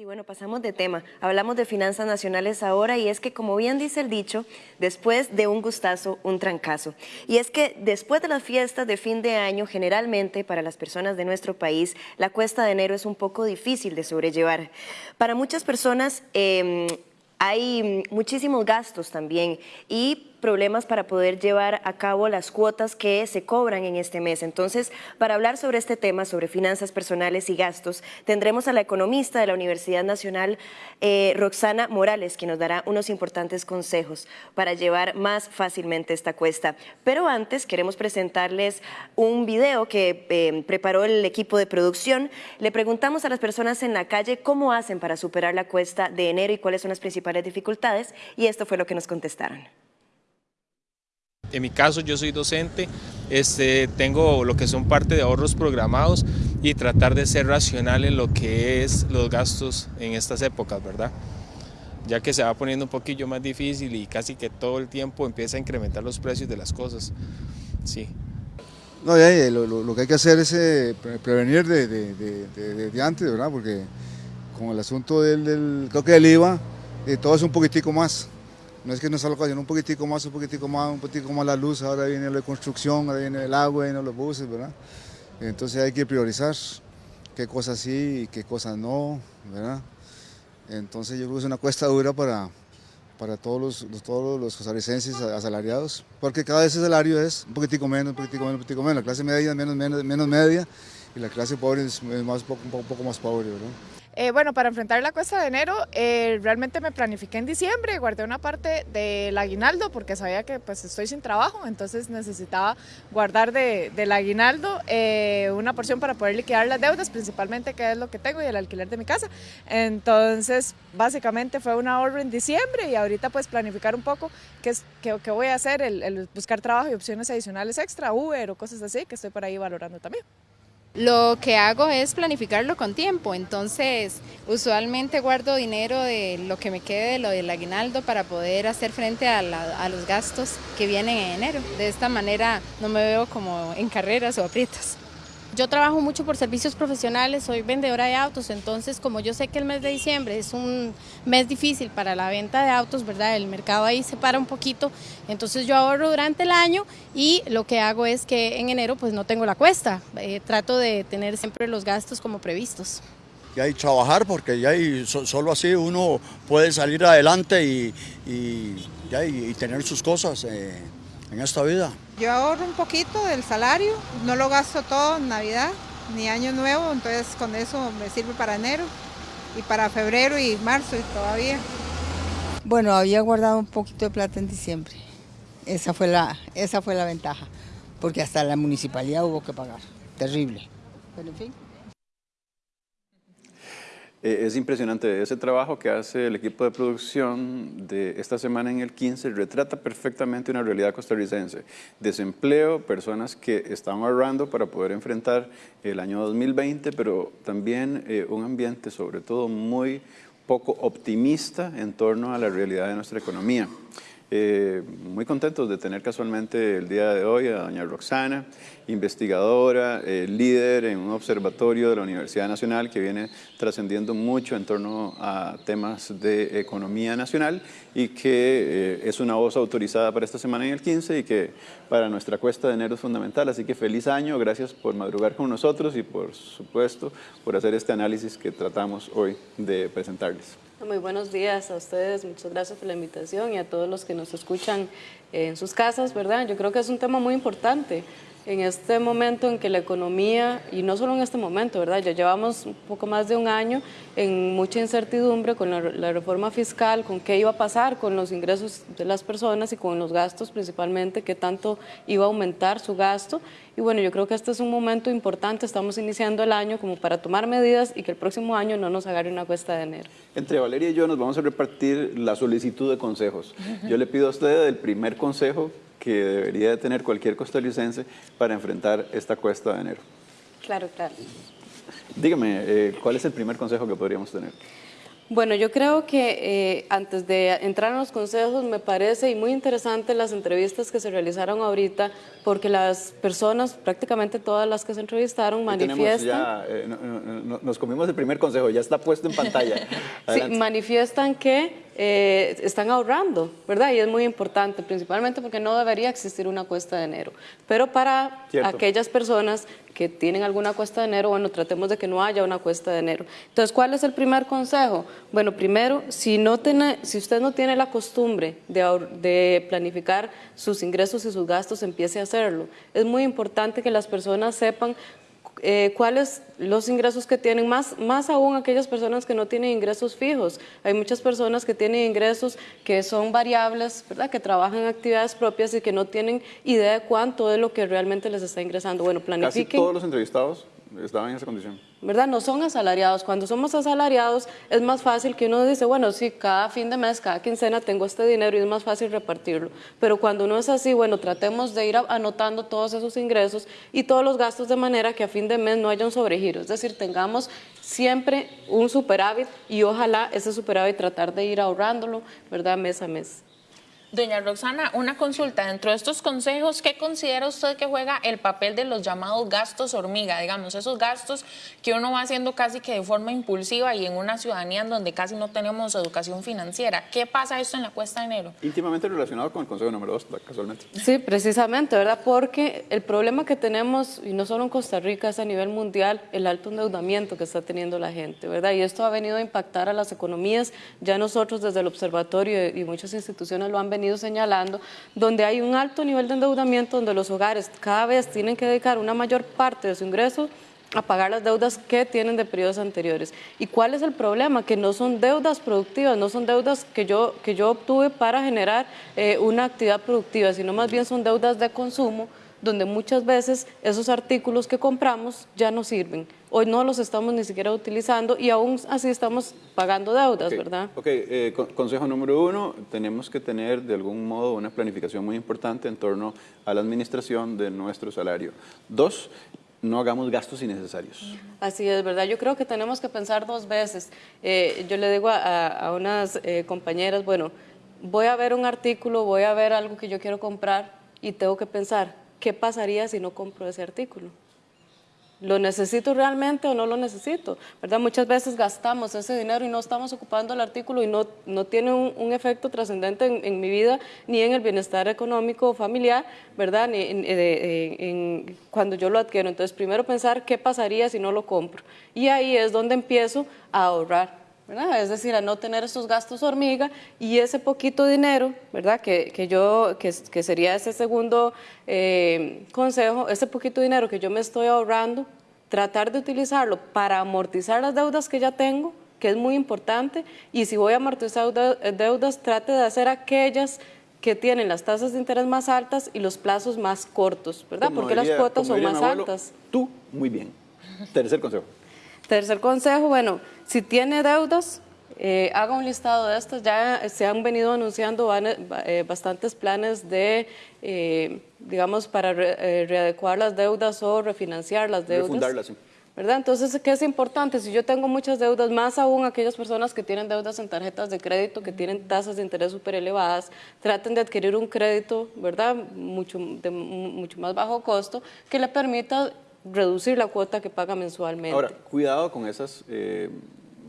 Sí, bueno, pasamos de tema. Hablamos de finanzas nacionales ahora y es que, como bien dice el dicho, después de un gustazo, un trancazo. Y es que después de las fiestas de fin de año, generalmente para las personas de nuestro país, la cuesta de enero es un poco difícil de sobrellevar. Para muchas personas eh, hay muchísimos gastos también y problemas para poder llevar a cabo las cuotas que se cobran en este mes. Entonces, para hablar sobre este tema, sobre finanzas personales y gastos, tendremos a la economista de la Universidad Nacional, eh, Roxana Morales, quien nos dará unos importantes consejos para llevar más fácilmente esta cuesta. Pero antes queremos presentarles un video que eh, preparó el equipo de producción. Le preguntamos a las personas en la calle cómo hacen para superar la cuesta de enero y cuáles son las principales dificultades y esto fue lo que nos contestaron. En mi caso yo soy docente, este, tengo lo que son parte de ahorros programados y tratar de ser racional en lo que es los gastos en estas épocas, ¿verdad? Ya que se va poniendo un poquillo más difícil y casi que todo el tiempo empieza a incrementar los precios de las cosas, sí. No, ya, lo, que hay que hacer es eh, prevenir de, antes, ¿verdad? Porque con el asunto del, del creo que del IVA, eh, todo es un poquitico más. No es que nos salga un poquitico más, un poquitico más, un poquitico más la luz, ahora viene la construcción, ahora viene el agua, vienen los buses, ¿verdad? Entonces hay que priorizar qué cosas sí y qué cosas no, ¿verdad? Entonces yo creo que es una cuesta dura para, para todos los, todos los costarricenses asalariados, porque cada vez el salario es un poquitico menos, un poquitico menos, un poquitico menos. La clase media es menos, menos, menos media y la clase pobre es, más, un, poco, un poco más pobre, ¿verdad? Eh, bueno, para enfrentar la cuesta de enero, eh, realmente me planifiqué en diciembre, guardé una parte del aguinaldo porque sabía que pues estoy sin trabajo, entonces necesitaba guardar del aguinaldo eh, una porción para poder liquidar las deudas, principalmente que es lo que tengo y el alquiler de mi casa. Entonces, básicamente fue un ahorro en diciembre y ahorita pues planificar un poco qué, es, qué, voy a hacer, el buscar trabajo y opciones adicionales extra, Uber o cosas así, que estoy por ahí valorando también. Lo que hago es planificarlo con tiempo, entonces usualmente guardo dinero de lo que me quede de lo del aguinaldo para poder hacer frente a, a los gastos que vienen en enero. De esta manera no me veo como en carreras o aprietos. Yo trabajo mucho por servicios profesionales, soy vendedora de autos, entonces como yo sé que el mes de diciembre es un mes difícil para la venta de autos, ¿verdad? El mercado ahí se para un poquito, entonces yo ahorro durante el año y lo que hago es que en enero pues no tengo la cuesta, eh, trato de tener siempre los gastos como previstos. Y hay trabajar porque ya solo así uno puede salir adelante y, y, tener sus cosas. Eh, en esta vida. Yo ahorro un poquito del salario, no lo gasto todo en Navidad ni Año Nuevo, entonces con eso me sirve para enero y para febrero y marzo y todavía. Bueno, había guardado un poquito de plata en diciembre. Esa fue la, esa fue la ventaja, porque hasta la municipalidad hubo que pagar. Terrible. Pero en fin. Eh, es impresionante, ese trabajo que hace el equipo de producción de esta semana en el 15 retrata perfectamente una realidad costarricense. Desempleo, personas que están ahorrando para poder enfrentar el año 2020, pero también eh, un ambiente sobre todo muy poco optimista en torno a la realidad de nuestra economía. Eh, muy contentos de tener casualmente el día de hoy a doña Roxana, investigadora, eh, líder en un observatorio de la Universidad Nacional que viene trascendiendo mucho en torno a temas de economía nacional y que eh, es una voz autorizada para esta semana en el 15 y que para nuestra cuesta de enero es fundamental. Así que feliz año, gracias por madrugar con nosotros y por supuesto por hacer este análisis que tratamos hoy de presentarles. Muy buenos días a ustedes, muchas gracias por la invitación y a todos los que nos escuchan en sus casas, ¿verdad? Yo creo que es un tema muy importante en este momento en que la economía, y no solo en este momento, ¿verdad? Ya llevamos un poco más de un año en mucha incertidumbre con la, reforma fiscal, con qué iba a pasar con los ingresos de las personas y con los gastos principalmente, qué tanto iba a aumentar su gasto. Y bueno, yo creo que este es un momento importante, estamos iniciando el año como para tomar medidas y que el próximo año no nos agarre una cuesta de enero. Entre Valeria y yo nos vamos a repartir la solicitud de consejos. Yo le pido a usted el primer consejo que debería tener cualquier costarricense para enfrentar esta cuesta de enero? Claro, claro. Dígame, eh, ¿cuál es el primer consejo que podríamos tener? Bueno, yo creo que eh, antes de entrar en los consejos me parece y muy interesante las entrevistas que se realizaron ahorita porque las personas, prácticamente todas las que se entrevistaron, manifiestan... Ya, eh, no, no, nos comimos el primer consejo, ya está puesto en pantalla. sí, manifiestan que eh, están ahorrando, ¿verdad? Y es muy importante, principalmente porque no debería existir una cuesta de enero. Pero para aquellas personas que tienen alguna cuesta de enero, bueno, tratemos de que no haya una cuesta de enero. Entonces, ¿cuál es el primer consejo? Bueno, primero, si, no tiene, si usted no tiene la costumbre de, de planificar sus ingresos y sus gastos, empiece a hacerlo. Es muy importante que las personas sepan eh, cuáles los ingresos que tienen, más, más aún aquellas personas que no tienen ingresos fijos. Hay muchas personas que tienen ingresos que son variables, ¿verdad? que trabajan en actividades propias y que no tienen idea de cuánto es lo que realmente les está ingresando. Bueno, planifiquen. Casi todos los entrevistados estaban en esa condición. ¿Verdad? No son asalariados. Cuando somos asalariados es más fácil que uno dice, bueno, sí, cada fin de mes, cada quincena tengo este dinero y es más fácil repartirlo. Pero cuando no es así, bueno, tratemos de ir anotando todos esos ingresos y todos los gastos de manera que a fin de mes no haya un sobregiro. Es decir, tengamos siempre un superávit y ojalá ese superávit tratar de ir ahorrándolo, ¿verdad? Mes a mes. Doña Roxana, una consulta. Dentro de estos consejos, ¿qué considera usted que juega el papel de los llamados gastos hormiga? Digamos, esos gastos que uno va haciendo casi que de forma impulsiva y en una ciudadanía en donde casi no tenemos educación financiera. ¿Qué pasa esto en la cuesta de enero? Íntimamente relacionado con el consejo número dos, casualmente. Sí, precisamente, ¿verdad? Porque el problema que tenemos, y no solo en Costa Rica, es a nivel mundial, el alto endeudamiento que está teniendo la gente, ¿verdad? Y esto ha venido a impactar a las economías. Ya nosotros desde el observatorio y muchas instituciones lo han venido venido señalando, donde hay un alto nivel de endeudamiento, donde los hogares cada vez tienen que dedicar una mayor parte de su ingreso a pagar las deudas que tienen de periodos anteriores. ¿Y cuál es el problema? Que no son deudas productivas, no son deudas que yo, que yo obtuve para generar eh, una actividad productiva, sino más bien son deudas de consumo, donde muchas veces esos artículos que compramos ya no sirven. Hoy no los estamos ni siquiera utilizando y aún así estamos pagando deudas, ¿verdad? Ok, eh, consejo número uno, tenemos que tener de algún modo una planificación muy importante en torno a la administración de nuestro salario. Dos, no hagamos gastos innecesarios. Así es, ¿verdad? Yo creo que tenemos que pensar dos veces. Eh, yo le digo a, unas eh, compañeras, bueno, voy a ver un artículo, voy a ver algo que yo quiero comprar y tengo que pensar, ¿qué pasaría si no compro ese artículo? ¿Lo necesito realmente o no lo necesito? ¿Verdad? Muchas veces gastamos ese dinero y no estamos ocupando el artículo y no, no tiene un, efecto trascendente en, mi vida ni en el bienestar económico o familiar, ¿verdad? Ni en, cuando yo lo adquiero. Entonces, primero pensar qué pasaría si no lo compro. Y ahí es donde empiezo a ahorrar. Es decir, a no tener esos gastos hormiga y ese poquito dinero, ¿verdad? Que, que yo, que, que, sería ese segundo eh, consejo, ese poquito dinero que yo me estoy ahorrando, tratar de utilizarlo para amortizar las deudas que ya tengo, que es muy importante, y si voy a amortizar deudas, trate de hacer aquellas que tienen las tasas de interés más altas y los plazos más cortos, ¿verdad? Porque las cuotas son más altas. Tú, muy bien. Tercer consejo. Tercer consejo, bueno, si tiene deudas, eh, haga un listado de estas. Ya se han venido anunciando eh, bastantes planes de, eh, digamos, para readecuar las deudas o refinanciar las deudas. Refundarlas, sí. ¿verdad? Entonces, ¿qué es importante? Si yo tengo muchas deudas, más aún aquellas personas que tienen deudas en tarjetas de crédito, que tienen tasas de interés súper elevadas, traten de adquirir un crédito, ¿verdad? Mucho, de mucho más bajo costo, que le permita reducir la cuota que paga mensualmente. Ahora, cuidado con, esas, eh,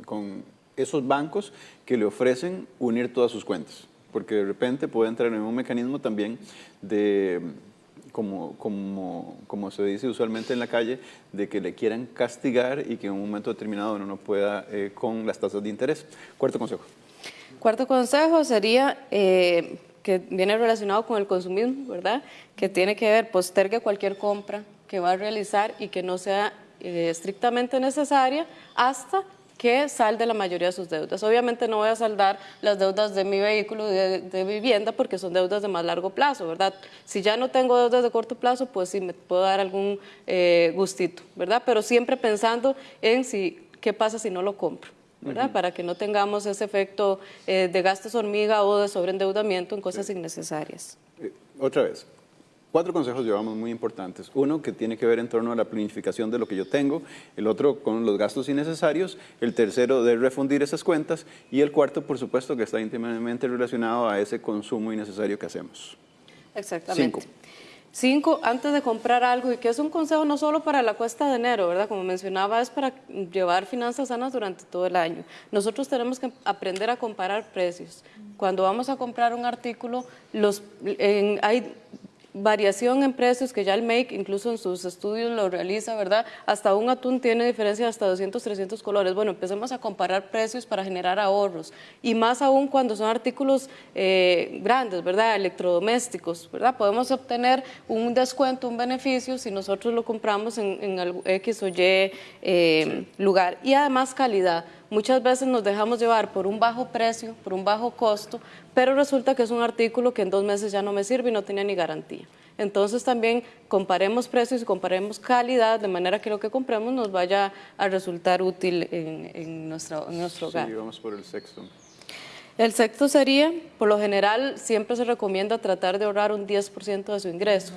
con esos bancos que le ofrecen unir todas sus cuentas, porque de repente puede entrar en un mecanismo también de, como, como, como se dice usualmente en la calle, de que le quieran castigar y que en un momento determinado uno no pueda eh, con las tasas de interés. Cuarto consejo. Cuarto consejo sería... Eh, que viene relacionado con el consumismo, ¿verdad? Que tiene que ver, postergue cualquier compra, que va a realizar y que no sea eh, estrictamente necesaria hasta que salde la mayoría de sus deudas. Obviamente no voy a saldar las deudas de mi vehículo de, de, vivienda porque son deudas de más largo plazo, ¿verdad? Si ya no tengo deudas de corto plazo, pues sí me puedo dar algún eh, gustito, ¿verdad? Pero siempre pensando en si, qué pasa si no lo compro. ¿verdad? Para que no tengamos ese efecto eh, de gastos hormiga o de sobreendeudamiento en cosas innecesarias. otra vez, Cuatro consejos llevamos muy importantes. Uno que tiene que ver en torno a la planificación de lo que yo tengo, el otro con los gastos innecesarios, el tercero de refundir esas cuentas y el cuarto, por supuesto, que está íntimamente relacionado a ese consumo innecesario que hacemos. Exactamente. Cinco. Cinco, antes de comprar algo, y que es un consejo no solo para la cuesta de enero, ¿verdad? Como mencionaba, es para llevar finanzas sanas durante todo el año. Nosotros tenemos que aprender a comparar precios. Cuando vamos a comprar un artículo, los, hay variación en precios que ya el MAKE incluso en sus estudios lo realiza, ¿verdad? Hasta un atún tiene diferencia de hasta 200, 300 colores. Bueno, empecemos a comparar precios para generar ahorros y más aún cuando son artículos eh, grandes, ¿verdad? Electrodomésticos, ¿verdad? Podemos obtener un descuento, un beneficio si nosotros lo compramos en, en X o Y eh, lugar y además calidad. Muchas veces nos dejamos llevar por un bajo precio, por un bajo costo, pero resulta que es un artículo que en dos meses ya no me sirve y no tenía ni garantía. Entonces también comparemos precios y comparemos calidad de manera que lo que compremos nos vaya a resultar útil en, nuestro, en nuestro hogar. Sí, vamos por el sexto. El sexto sería, por lo general, siempre se recomienda tratar de ahorrar un 10% de su ingreso.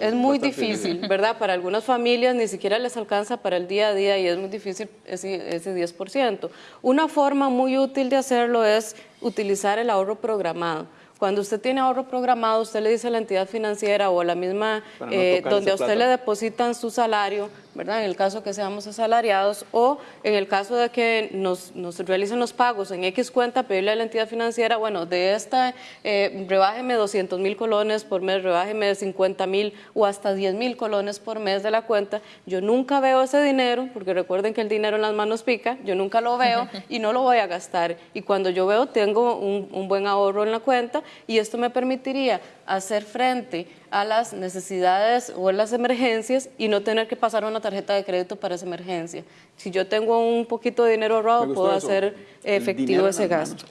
es muy difícil, ¿verdad? Para algunas familias ni siquiera les alcanza para el día a día y es muy difícil ese, ese 10%. Una forma muy útil de hacerlo es utilizar el ahorro programado. Cuando usted tiene ahorro programado, usted le dice a la entidad financiera o a la misma eh, donde a usted le depositan su salario, ¿verdad? En el caso que seamos asalariados o en el caso de que nos, nos realicen los pagos en X cuenta, pedirle a la entidad financiera, bueno, de esta, eh, rebájeme 200 mil colones por mes, rebájeme 50 mil o hasta 10 mil colones por mes de la cuenta. Yo nunca veo ese dinero, porque recuerden que el dinero en las manos pica, yo nunca lo veo y no lo voy a gastar. Y cuando yo veo, tengo un, un buen ahorro en la cuenta y esto me permitiría hacer frente a las necesidades o las emergencias y no tener que pasar una tarjeta de crédito para esa emergencia. Si yo tengo un poquito de dinero ahorrado, puedo hacer efectivo ese gasto.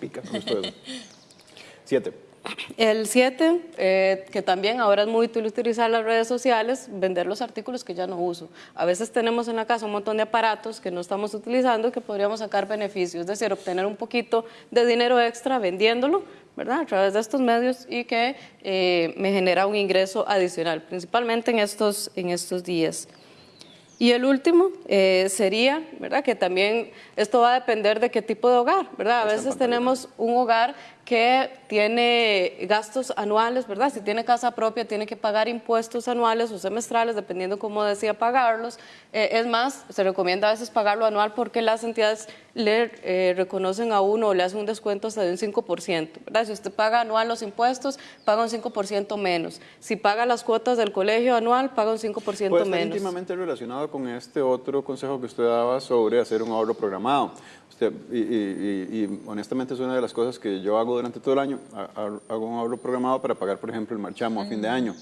Siete. El 7, eh, que también ahora es muy útil utilizar las redes sociales, vender los artículos que ya no uso. A veces tenemos en la casa un montón de aparatos que no estamos utilizando que podríamos sacar beneficios, es decir, obtener un poquito de dinero extra vendiéndolo, ¿verdad? A través de estos medios y que eh, me genera un ingreso adicional, principalmente en estos, en estos días. Y el último eh, sería, ¿verdad? Que también esto va a depender de qué tipo de hogar, ¿verdad? A veces tenemos un hogar que tiene gastos anuales, ¿verdad? Si tiene casa propia, tiene que pagar impuestos anuales o semestrales, dependiendo cómo decía pagarlos. Eh, es más, se recomienda a veces pagarlo anual porque las entidades le eh, reconocen a uno o le hacen un descuento hasta de un 5%, ¿verdad? Si usted paga anual los impuestos, paga un 5% menos. Si paga las cuotas del colegio anual, paga un 5% Puede estar íntimamente relacionado con este otro consejo que usted daba sobre hacer un ahorro programado. y, honestamente es una de las cosas que yo hago durante todo el año. Hago un ahorro programado para pagar, por ejemplo, el marchamo a fin de año.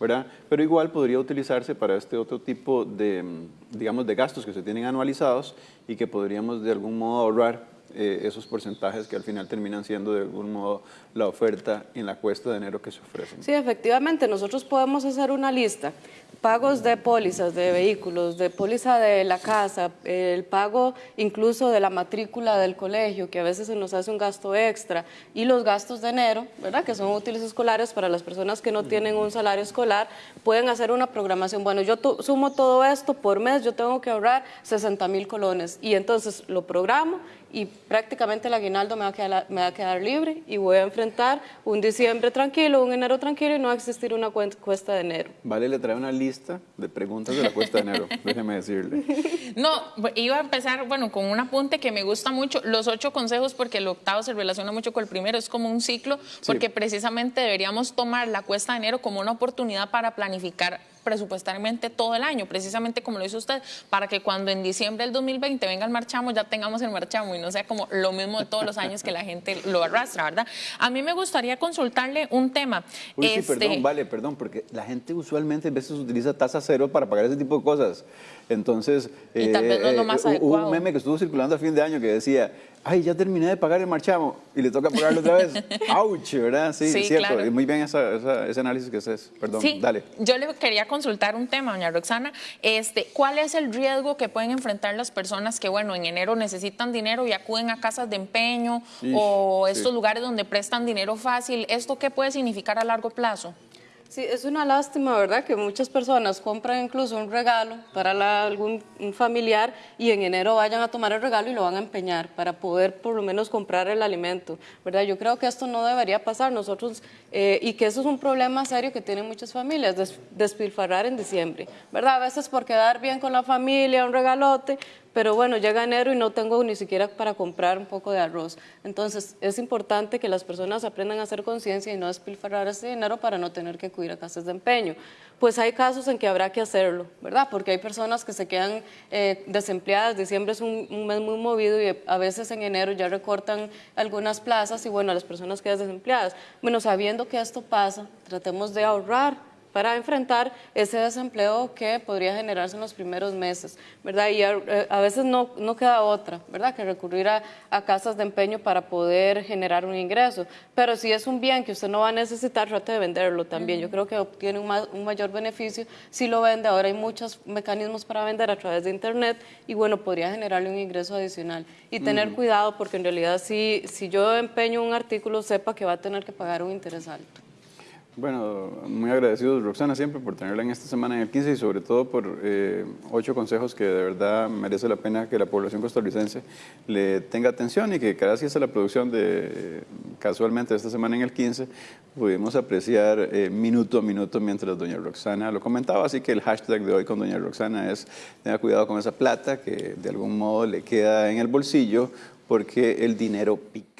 ¿verdad? Pero igual podría utilizarse para este otro tipo de, digamos, de gastos que se tienen anualizados y que podríamos de algún modo ahorrar eh, esos porcentajes que al final terminan siendo de algún modo la oferta en la cuesta de enero que se ofrecen. Sí, efectivamente, nosotros podemos hacer una lista pagos de pólizas de vehículos, de póliza de la casa, el pago incluso de la matrícula del colegio, que a veces se nos hace un gasto extra, y los gastos de enero, ¿verdad? que son útiles escolares para las personas que no tienen un salario escolar, pueden hacer una programación. Bueno, yo sumo todo esto por mes, yo tengo que ahorrar 60 mil colones, y entonces lo programo y prácticamente el aguinaldo me va, a quedar, me va a quedar libre y voy a enfrentar un diciembre tranquilo, un enero tranquilo y no va a existir una cuesta de enero. Vale, le trae una lista de preguntas de la cuesta de enero, déjeme decirle. No, iba a empezar, bueno, con un apunte que me gusta mucho, los ocho consejos, porque el octavo se relaciona mucho con el primero, es como un ciclo, porque precisamente deberíamos tomar la cuesta de enero como una oportunidad para planificar presupuestariamente todo el año, precisamente como lo hizo usted, para que cuando en diciembre del 2020 venga el marchamo, ya tengamos el marchamo y no sea como lo mismo de todos los años que la gente lo arrastra, ¿verdad? A mí me gustaría consultarle un tema. Uy, sí, perdón, este vale, perdón, porque la gente usualmente a veces utiliza tasa cero para pagar ese tipo de cosas. Entonces, y no lo eh, más eh, hubo un meme que estuvo circulando a fin de año que decía, ay, ya terminé de pagar el marchamo y le toca pagarlo otra vez. ¡Auch! ¿Verdad? Sí, es cierto. Claro. Muy bien ese análisis que haces. Perdón, sí, dale. Yo le quería consultar un tema, doña Roxana. Este, ¿Cuál es el riesgo que pueden enfrentar las personas que, bueno, en enero necesitan dinero y acuden a casas de empeño o estos lugares donde prestan dinero fácil? ¿Esto qué puede significar a largo plazo? Sí, es una lástima, ¿verdad? Que muchas personas compran incluso un regalo para algún familiar y en enero vayan a tomar el regalo y lo van a empeñar para poder por lo menos comprar el alimento, ¿verdad? Yo creo que esto no debería pasar nosotros eh, y que eso es un problema serio que tienen muchas familias, des- despilfarrar en diciembre, ¿verdad? A veces por quedar bien con la familia, un regalote, pero bueno, llega enero y no tengo ni siquiera para comprar un poco de arroz. Entonces, es importante que las personas aprendan a hacer conciencia y no despilfarrar ese dinero para no tener que acudir a casas de empeño. Pues hay casos en que habrá que hacerlo, ¿verdad? Porque hay personas que se quedan eh, desempleadas, diciembre es un, un mes muy movido y a veces en enero ya recortan algunas plazas y bueno, las personas quedan desempleadas. Bueno, sabiendo que esto pasa, tratemos de ahorrar para enfrentar ese desempleo que podría generarse en los primeros meses, ¿verdad? Y a, eh, a veces no, no queda otra, ¿verdad? Que recurrir a, a casas de empeño para poder generar un ingreso. Pero si es un bien que usted no va a necesitar, trate de venderlo también. Yo creo que obtiene un, ma- un mayor beneficio si lo vende. Ahora hay muchos mecanismos para vender a través de Internet y bueno, podría generarle un ingreso adicional. Y tener Ujú. cuidado porque en realidad si, si yo empeño un artículo, sepa que va a tener que pagar un interés alto. Bueno, muy agradecidos Roxana siempre por tenerla en esta semana en el 15 y sobre todo por eh, ocho consejos que de verdad merece la pena que la población costarricense le tenga atención y que gracias a la producción de casualmente esta semana en el 15 pudimos apreciar eh, minuto a minuto mientras doña Roxana lo comentaba, así que el hashtag de hoy con doña Roxana es tenga cuidado con esa plata que de algún modo le queda en el bolsillo porque el dinero pica.